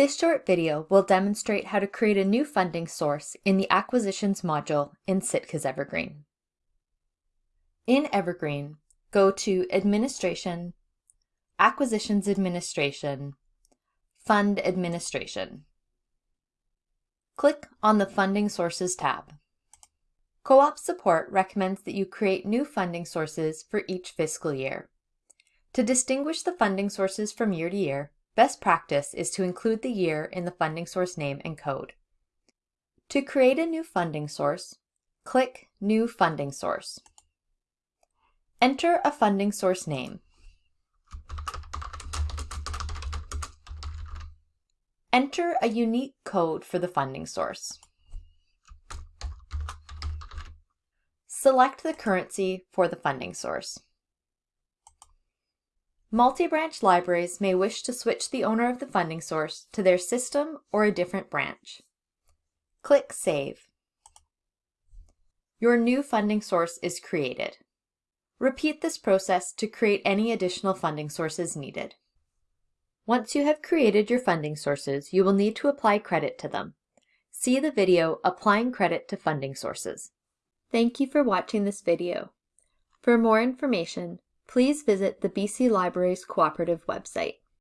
This short video will demonstrate how to create a new funding source in the Acquisitions module in Sitka's Evergreen. In Evergreen, go to Administration, Acquisitions Administration, Fund Administration. Click on the Funding Sources tab. Co-op Support recommends that you create new funding sources for each fiscal year. To distinguish the funding sources from year to year, best practice is to include the year in the funding source name and code. To create a new funding source, click New Funding Source. Enter a funding source name. Enter a unique code for the funding source. Select the currency for the funding source. Multi-branch libraries may wish to switch the owner of the funding source to their system or a different branch. Click Save. Your new funding source is created. Repeat this process to create any additional funding sources needed. Once you have created your funding sources, you will need to apply credit to them. See the video Applying Credit to Funding Sources. Thank you for watching this video. For more information, please visit the BC Libraries Cooperative website.